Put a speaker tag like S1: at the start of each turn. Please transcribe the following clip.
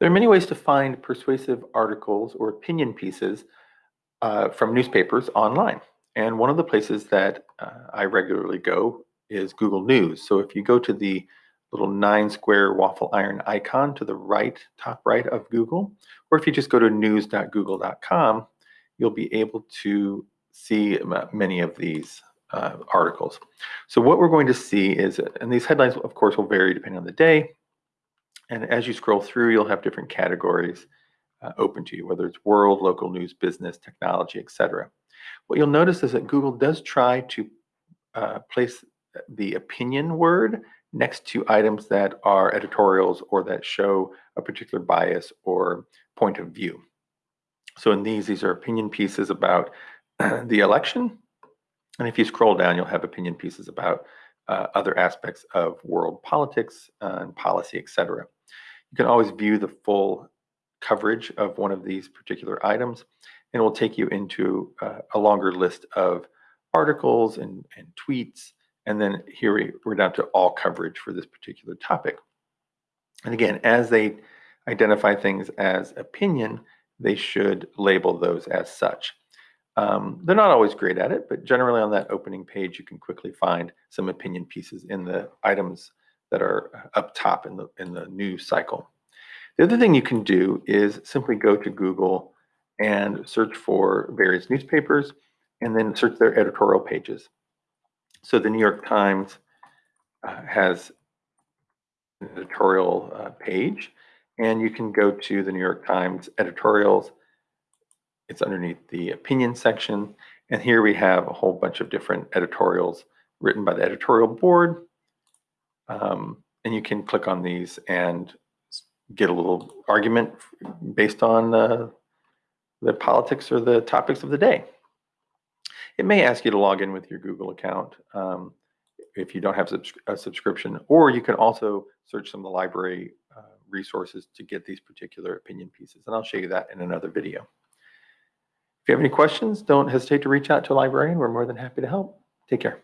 S1: There are many ways to find persuasive articles or opinion pieces uh, from newspapers online. And one of the places that uh, I regularly go is Google News. So if you go to the little nine square waffle iron icon to the right, top right of Google, or if you just go to news.google.com, you'll be able to see many of these uh, articles. So what we're going to see is, and these headlines of course will vary depending on the day, and as you scroll through, you'll have different categories uh, open to you, whether it's world, local news, business, technology, etc. What you'll notice is that Google does try to uh, place the opinion word next to items that are editorials or that show a particular bias or point of view. So in these, these are opinion pieces about the election. And if you scroll down, you'll have opinion pieces about uh, other aspects of world politics uh, and policy, etc. You can always view the full coverage of one of these particular items, and it will take you into uh, a longer list of articles and, and tweets. And then here we, we're down to all coverage for this particular topic. And again, as they identify things as opinion, they should label those as such. Um, they're not always great at it, but generally on that opening page, you can quickly find some opinion pieces in the items that are uh, up top in the, in the news cycle. The other thing you can do is simply go to Google and search for various newspapers and then search their editorial pages. So the New York Times uh, has an editorial uh, page and you can go to the New York Times editorials. It's underneath the opinion section. And here we have a whole bunch of different editorials written by the editorial board um, and you can click on these and get a little argument based on uh, the politics or the topics of the day. It may ask you to log in with your Google account um, if you don't have a subscription, or you can also search some of the library uh, resources to get these particular opinion pieces. And I'll show you that in another video. You have any questions, don't hesitate to reach out to a librarian. We're more than happy to help. Take care.